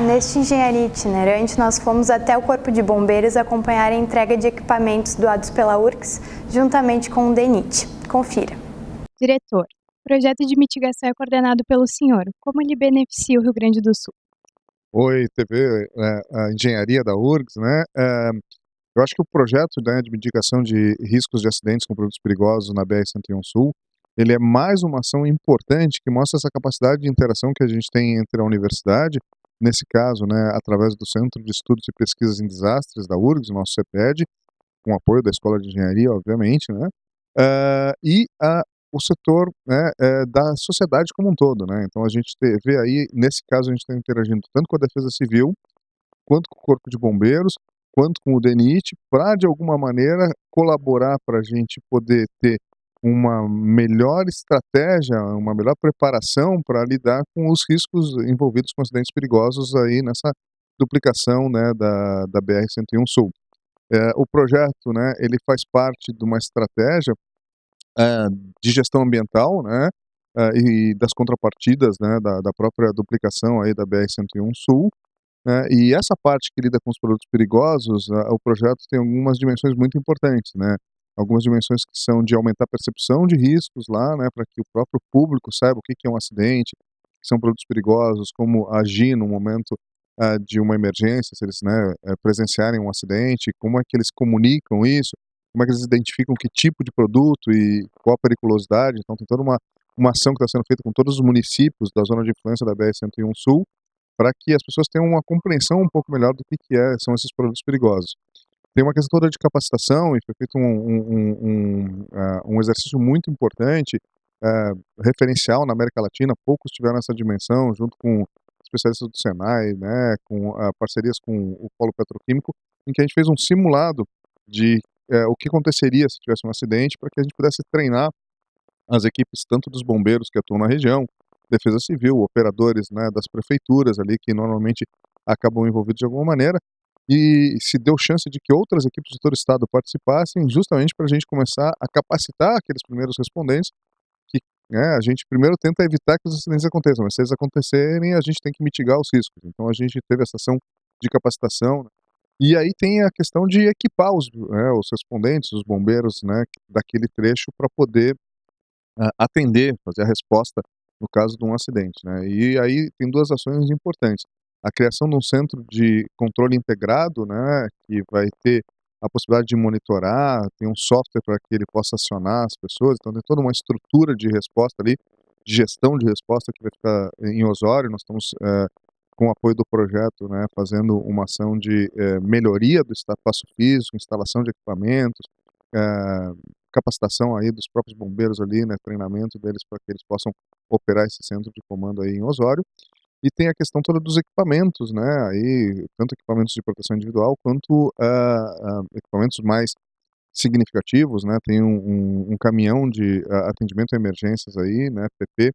Neste Engenharia Itinerante nós fomos até o Corpo de Bombeiros acompanhar a entrega de equipamentos doados pela URCS juntamente com o DENIT. Confira. Diretor, o projeto de mitigação é coordenado pelo senhor. Como ele beneficia o Rio Grande do Sul? Oi, TV, é, a engenharia da URGS, né? É, eu acho que o projeto né, de mitigação de riscos de acidentes com produtos perigosos na BR-101 Sul, ele é mais uma ação importante que mostra essa capacidade de interação que a gente tem entre a universidade, nesse caso, né, através do Centro de Estudos e Pesquisas em Desastres da URGS, nosso CEPED, com apoio da Escola de Engenharia, obviamente, né, uh, e a, o setor né, é, da sociedade como um todo. Né? Então a gente vê aí, nesse caso, a gente está interagindo tanto com a Defesa Civil, quanto com o Corpo de Bombeiros, quanto com o DENIT, para de alguma maneira colaborar para a gente poder ter uma melhor estratégia, uma melhor preparação para lidar com os riscos envolvidos com acidentes perigosos aí nessa duplicação né, da, da BR-101 Sul. É, o projeto, né, ele faz parte de uma estratégia uh, de gestão ambiental, né, uh, e das contrapartidas, né, da, da, própria duplicação aí da BR-101 Sul, né, e essa parte que lida com os produtos perigosos, o projeto tem algumas dimensões muito importantes, né, algumas dimensões que são de aumentar a percepção de riscos lá, né, para que o próprio público saiba o que, que é um acidente, que são produtos perigosos, como agir no momento uh, de uma emergência, se eles né, eh, presenciarem um acidente, como é que eles comunicam isso, como é que eles identificam que tipo de produto e qual a periculosidade. Então, tem toda uma, uma ação que está sendo feita com todos os municípios da zona de influência da BR-101 Sul, para que as pessoas tenham uma compreensão um pouco melhor do que, que é, são esses produtos perigosos. Tem uma questão toda de capacitação e foi feito um, um, um, uh, um exercício muito importante, uh, referencial na América Latina, poucos tiveram essa dimensão, junto com especialistas do Senai, né, com uh, parcerias com o Polo Petroquímico, em que a gente fez um simulado de é, o que aconteceria se tivesse um acidente, para que a gente pudesse treinar as equipes tanto dos bombeiros que atuam na região, defesa civil, operadores né, das prefeituras ali que normalmente acabam envolvidos de alguma maneira, e se deu chance de que outras equipes de todo o estado participassem, justamente para a gente começar a capacitar aqueles primeiros respondentes, que né, a gente primeiro tenta evitar que os acidentes aconteçam, mas se eles acontecerem, a gente tem que mitigar os riscos. Então a gente teve essa ação de capacitação, né, e aí tem a questão de equipar os, né, os respondentes, os bombeiros, né, daquele trecho para poder uh, atender, fazer a resposta no caso de um acidente, né. E aí tem duas ações importantes. A criação de um centro de controle integrado, né, que vai ter a possibilidade de monitorar, tem um software para que ele possa acionar as pessoas, então tem toda uma estrutura de resposta ali, de gestão de resposta que vai ficar em Osório, nós estamos uh, com o apoio do projeto, né, fazendo uma ação de é, melhoria do espaço físico, instalação de equipamentos, é, capacitação aí dos próprios bombeiros ali, né, treinamento deles para que eles possam operar esse centro de comando aí em Osório. E tem a questão toda dos equipamentos, né, aí, tanto equipamentos de proteção individual quanto uh, uh, equipamentos mais significativos, né, tem um, um, um caminhão de uh, atendimento a emergências aí, né, PP,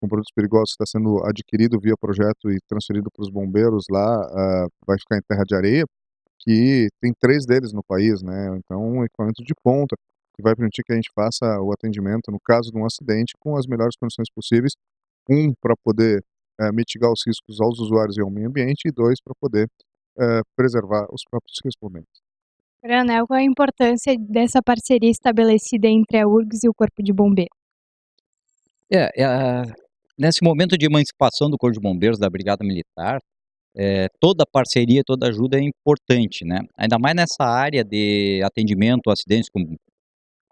com produtos perigosos que está sendo adquirido via projeto e transferido para os bombeiros lá, vai ficar em terra de areia, que tem três deles no país, né? Então, um equipamento de ponta, que vai permitir que a gente faça o atendimento no caso de um acidente com as melhores condições possíveis. Um, para poder uh, mitigar os riscos aos usuários e ao meio ambiente, e dois, para poder uh, preservar os próprios respondentes. Coronel, qual a importância dessa parceria estabelecida entre a URGS e o Corpo de Bombeiros? É, é, nesse momento de emancipação do Corpo de Bombeiros, da Brigada Militar, é, toda parceria, toda ajuda é importante, né? Ainda mais nessa área de atendimento a acidentes com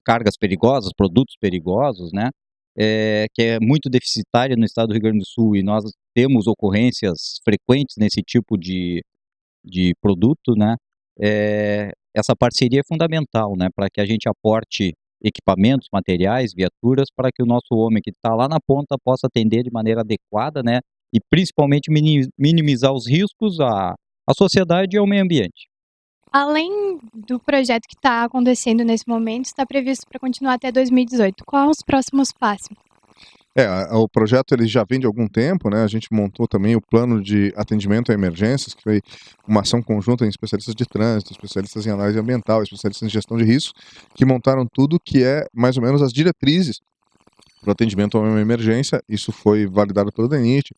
cargas perigosas, produtos perigosos, né? É, que é muito deficitária no estado do Rio Grande do Sul e nós temos ocorrências frequentes nesse tipo de, de produto, né? É, essa parceria é fundamental, né? Para que a gente aporte equipamentos, materiais, viaturas, para que o nosso homem que está lá na ponta possa atender de maneira adequada, né? E principalmente minimizar os riscos à, à sociedade e ao meio ambiente. Além do projeto que está acontecendo nesse momento, está previsto para continuar até 2018. Quais os próximos passos? É, o projeto ele já vem de algum tempo, né? A gente montou também o plano de atendimento a emergências, que foi uma ação conjunta em especialistas de trânsito, especialistas em análise ambiental, especialistas em gestão de riscos, que montaram tudo que é mais ou menos as diretrizes para o atendimento a uma emergência. Isso foi validado pelo DENIT,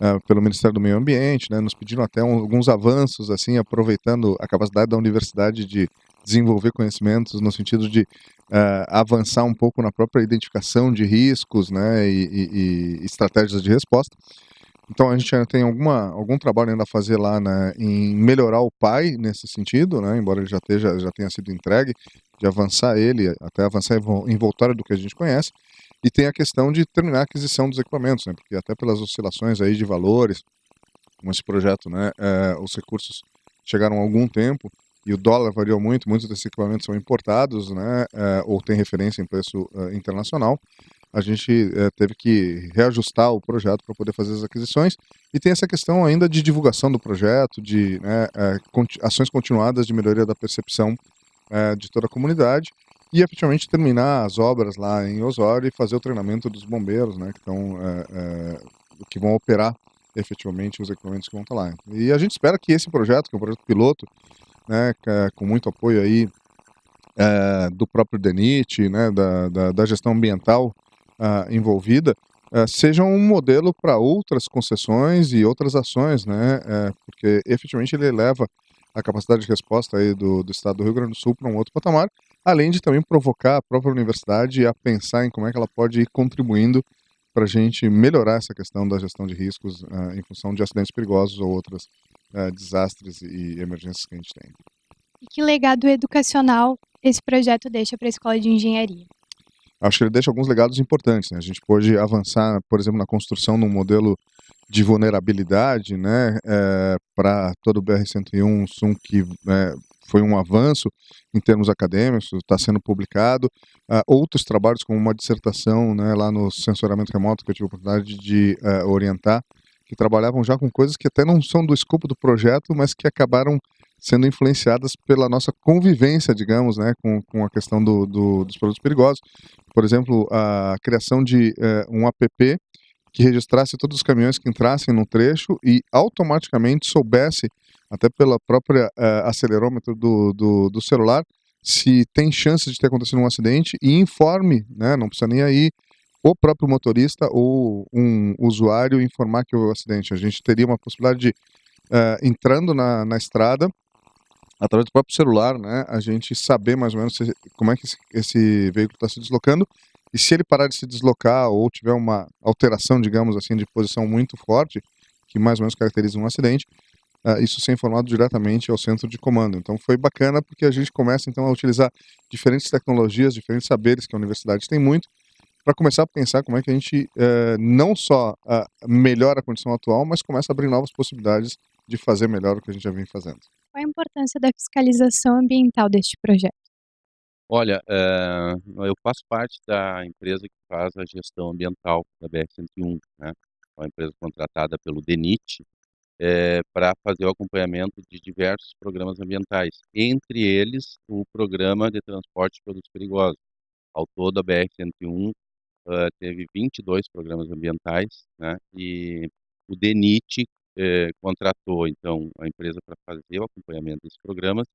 uh, pelo Ministério do Meio Ambiente, né, nos pediram até um, alguns avanços, assim, aproveitando a capacidade da universidade de desenvolver conhecimentos no sentido de uh, avançar um pouco na própria identificação de riscos né, e, e, e estratégias de resposta. Então a gente ainda tem alguma, algum trabalho ainda a fazer lá né, em melhorar o pai nesse sentido, né, embora ele já, esteja, já tenha sido entregue, de avançar ele, até avançar em voltório do que a gente conhece. E tem a questão de terminar a aquisição dos equipamentos, né, porque até pelas oscilações aí de valores, como esse projeto, né, é, os recursos chegaram há algum tempo e o dólar variou muito, muitos desses equipamentos são importados, né, é, ou tem referência em preço é, internacional a gente teve que reajustar o projeto para poder fazer as aquisições e tem essa questão ainda de divulgação do projeto, de né, ações continuadas de melhoria da percepção de toda a comunidade e efetivamente terminar as obras lá em Osório e fazer o treinamento dos bombeiros, né, que, estão, que vão operar efetivamente os equipamentos que vão estar lá. E a gente espera que esse projeto, que é um projeto piloto, né, com muito apoio aí do próprio DENIT, né, da, da, da gestão ambiental uh, envolvida uh, seja um modelo para outras concessões e outras ações, né? Uh, porque efetivamente ele eleva a capacidade de resposta aí do, do estado do Rio Grande do Sul para um outro patamar, além de também provocar a própria universidade a pensar em como é que ela pode ir contribuindo para a gente melhorar essa questão da gestão de riscos uh, em função de acidentes perigosos ou outros uh, desastres e emergências que a gente tem. E que legado educacional esse projeto deixa para a Escola de Engenharia? acho que ele deixa alguns legados importantes. Né? A gente pode avançar, por exemplo, na construção de um modelo de vulnerabilidade né, é, para todo o BR-101 Sum, que é, foi um avanço em termos acadêmicos, está sendo publicado. Uh, outros trabalhos, como uma dissertação né, lá no sensoramento remoto, que eu tive a oportunidade de uh, orientar, que trabalhavam já com coisas que até não são do escopo do projeto, mas que acabaram sendo influenciadas pela nossa convivência, digamos, né, com, com a questão do, do, dos produtos perigosos. Por exemplo, a criação de uh, um app que registrasse todos os caminhões que entrassem no trecho e automaticamente soubesse, até pela própria uh, acelerômetro do, do, do, celular, se tem chance de ter acontecido um acidente e informe, né, não precisa nem aí o próprio motorista ou um usuário informar que houve um acidente. A gente teria uma possibilidade de, uh, entrando na, na estrada, através do próprio celular, né, a gente saber mais ou menos se, como é que esse, esse veículo está se deslocando e se ele parar de se deslocar ou tiver uma alteração, digamos assim, de posição muito forte, que mais ou menos caracteriza um acidente, isso ser informado diretamente ao centro de comando. Então foi bacana porque a gente começa então a utilizar diferentes tecnologias, diferentes saberes que a universidade tem muito, para começar a pensar como é que a gente uh, não só uh, melhora a condição atual, mas começa a abrir novas possibilidades de fazer melhor o que a gente já vem fazendo. Qual a importância da fiscalização ambiental deste projeto? Olha, eh, eu faço parte da empresa que faz a gestão ambiental da BR-101, né, uma empresa contratada pelo DENIT, eh, para fazer o acompanhamento de diversos programas ambientais, entre eles o Programa de Transporte de Produtos Perigosos. Ao todo, a BR-101 teve 22 programas ambientais, né, e o DENIT eh, contratou então a empresa para fazer o acompanhamento desses programas.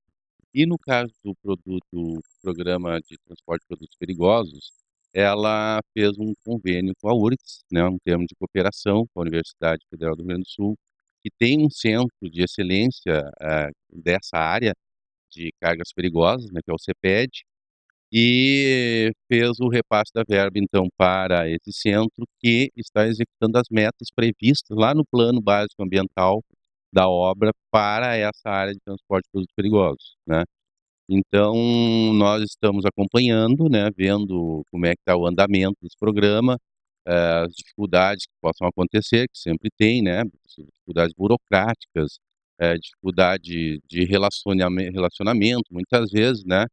E no caso do produto, programa de transporte de produtos perigosos, ela fez um convênio com a URGS, né, um termo de cooperação com a Universidade Federal do Rio Grande do Sul, que tem um centro de excelência eh, dessa área de cargas perigosas, né, que é o CEPED, e fez o repasse da verba, então, para esse centro, que está executando as metas previstas lá no plano básico ambiental da obra para essa área de transporte de produtos perigosos, né. Então, nós estamos acompanhando, né, vendo como é que está o andamento desse programa, as dificuldades que possam acontecer, que sempre tem, né, dificuldades burocráticas, eh, dificuldade de relacionamento, muitas vezes, né,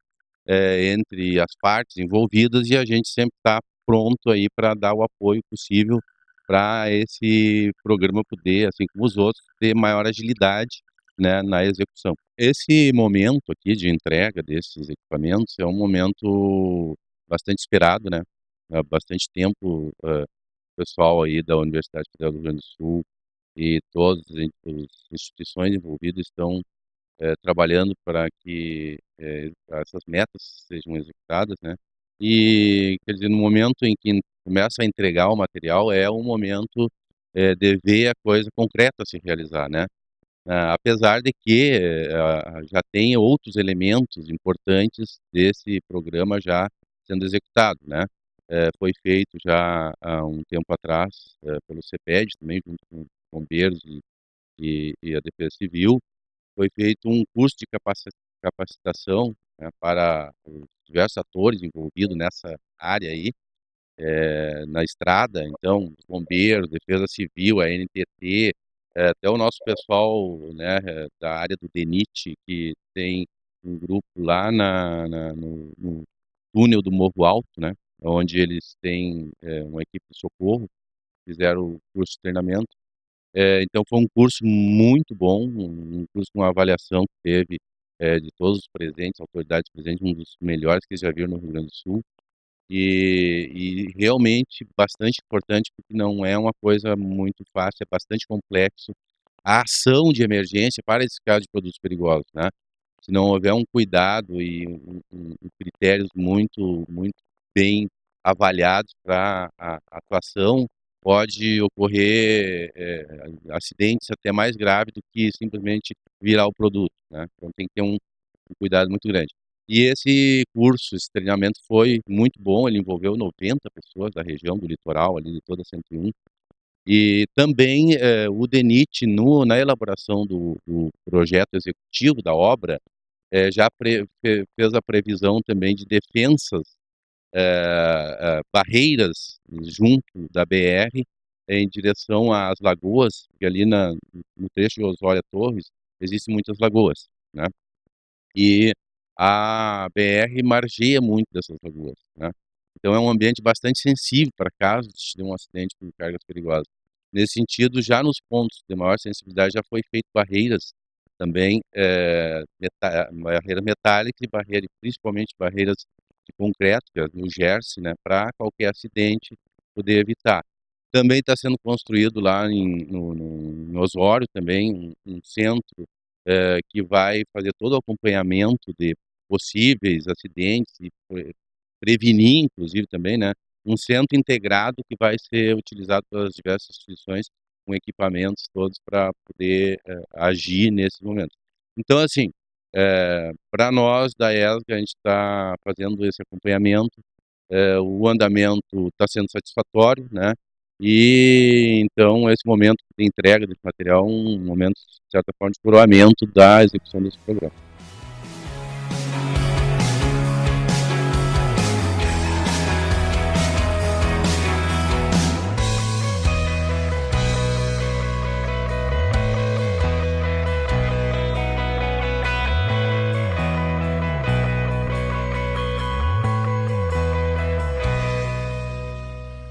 é, entre as partes envolvidas e a gente sempre está pronto aí para dar o apoio possível para esse programa poder, assim como os outros, ter maior agilidade né, na execução. Esse momento aqui de entrega desses equipamentos é um momento bastante esperado, né? Há bastante tempo uh, pessoal aí da Universidade Federal do Rio Grande do Sul e todas as instituições envolvidas estão é, trabalhando para que é, essas metas sejam executadas, né? E, quer dizer, no momento em que começa a entregar o material, é o momento é, de ver a coisa concreta se realizar, né? Ah, apesar de que ah, já tem outros elementos importantes desse programa já sendo executado, né? É, foi feito já há um tempo atrás é, pelo CEPED também, junto com bombeiros e, e, e a Defesa Civil, foi feito um curso de capacitação né, para os diversos atores envolvidos nessa área aí, é, na estrada, então, bombeiros, defesa civil, a NTT, até o nosso pessoal né, da área do DENIT, que tem um grupo lá na, na no, no, túnel do Morro Alto, né, onde eles têm é, uma equipe de socorro, fizeram o curso de treinamento. É, então foi um curso muito bom, um curso com uma avaliação que teve é, de todos os presentes, autoridades presentes, um dos melhores que já viram no Rio Grande do Sul. E, e, realmente bastante importante, porque não é uma coisa muito fácil, é bastante complexo. A ação de emergência para esse caso de produtos perigosos, né? Se não houver um cuidado e um, um, critérios muito, muito bem avaliados para a atuação, pode ocorrer é, acidentes até mais graves do que simplesmente virar o produto, né? Então tem que ter um, um cuidado muito grande. E esse curso, esse treinamento foi muito bom, ele envolveu 90 pessoas da região, do litoral, ali de toda a 101. E também eh, o DENIT, no, na elaboração do, do, projeto executivo da obra, eh, já pre, fez a previsão também de defensas, eh, barreiras junto da BR em direção às lagoas, que ali na, no trecho de Osória Torres existem muitas lagoas, né? E a BR margeia muito dessas lagoas, né? Então é um ambiente bastante sensível para casos de um acidente com cargas perigosas. Nesse sentido, já nos pontos de maior sensibilidade já foi feito barreiras também, é, meta, barreira metálica e barreira, principalmente barreiras concreto, o Jersey, né, para qualquer acidente poder evitar. Também está sendo construído lá em, no, no, em Osório também um, um centro é, que vai fazer todo o acompanhamento de possíveis acidentes e prevenir, inclusive, também, né, um centro integrado que vai ser utilizado pelas diversas instituições com equipamentos todos para poder é, agir nesse momento. Então, assim, é, para nós da ESG, a gente está fazendo esse acompanhamento, é, o andamento está sendo satisfatório, né? E então esse momento de entrega desse material é um momento, de certa forma, de coroamento da execução desse programa.